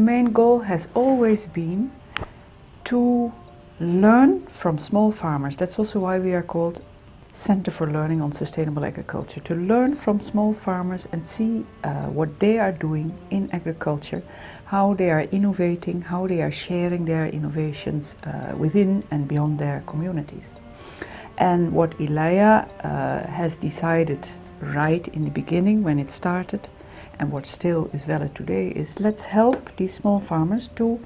main goal has always been to learn from small farmers. That's also why we are called Center for Learning on Sustainable Agriculture. To learn from small farmers and see uh, what they are doing in agriculture, how they are innovating, how they are sharing their innovations uh, within and beyond their communities. And what ILEIA uh, has decided right in the beginning when it started and what still is valid today is let's help these small farmers to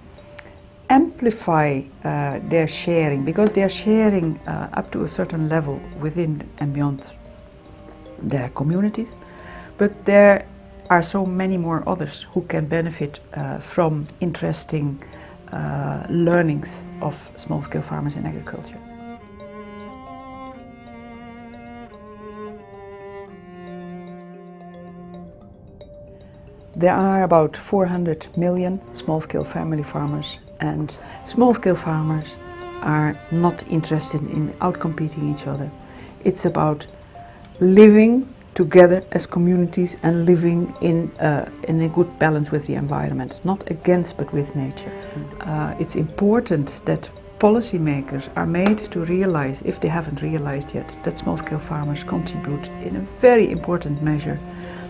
amplify uh, their sharing because they are sharing uh, up to a certain level within and beyond their communities but there are so many more others who can benefit uh, from interesting uh, learnings of small-scale farmers in agriculture. There are about 400 million small-scale family farmers and small-scale farmers are not interested in outcompeting each other. It's about living together as communities and living in, uh, in a good balance with the environment, not against but with nature. Uh, it's important that policymakers are made to realize, if they haven't realized yet, that small-scale farmers contribute in a very important measure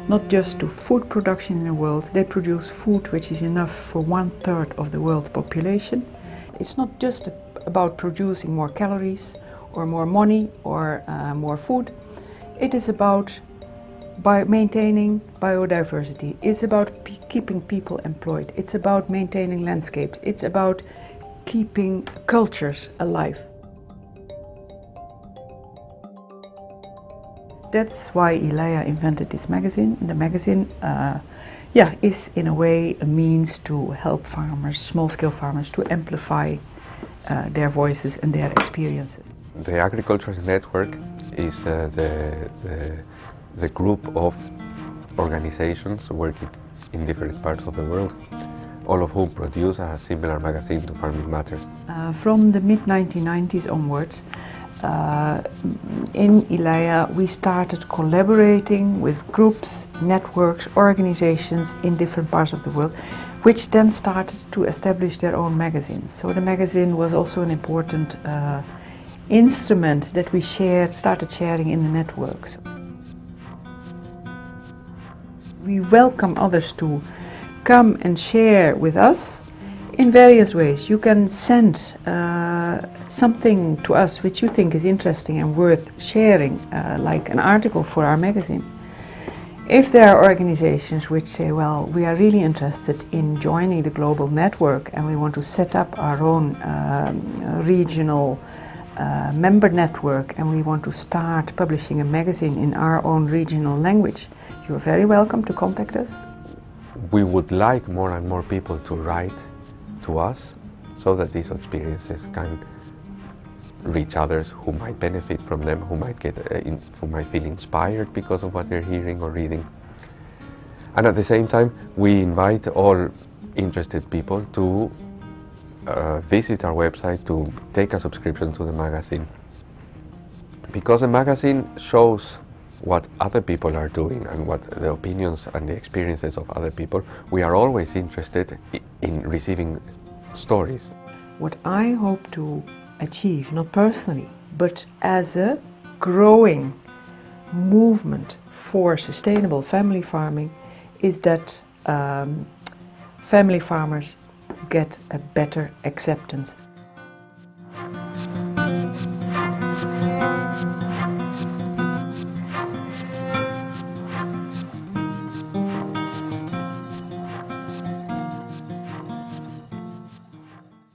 not just to food production in the world, they produce food which is enough for one third of the world population. It's not just about producing more calories or more money or uh, more food. It is about by maintaining biodiversity. It's about keeping people employed. It's about maintaining landscapes. It's about keeping cultures alive. That's why ILEIA invented this magazine. The magazine uh, yeah, is in a way a means to help farmers, small-scale farmers, to amplify uh, their voices and their experiences. The Agriculture Network is uh, the, the, the, group of organizations working in different parts of the world, all of whom produce a similar magazine to Farming Matters. Uh, from the mid-1990s onwards, uh, in ILEIA we started collaborating with groups, networks, organizations in different parts of the world which then started to establish their own magazines. So the magazine was also an important uh, instrument that we shared, started sharing in the networks. We welcome others to come and share with us in various ways. You can send uh, something to us which you think is interesting and worth sharing, uh, like an article for our magazine. If there are organizations which say, well, we are really interested in joining the global network and we want to set up our own um, regional uh, member network and we want to start publishing a magazine in our own regional language, you're very welcome to contact us. We would like more and more people to write to us so that these experiences can reach others who might benefit from them, who might get, uh, in, who might feel inspired because of what they're hearing or reading. And at the same time, we invite all interested people to uh, visit our website to take a subscription to the magazine. Because the magazine shows what other people are doing and what the opinions and the experiences of other people, we are always interested in receiving stories. What I hope to achieve, not personally, but as a growing movement for sustainable family farming, is that um, family farmers get a better acceptance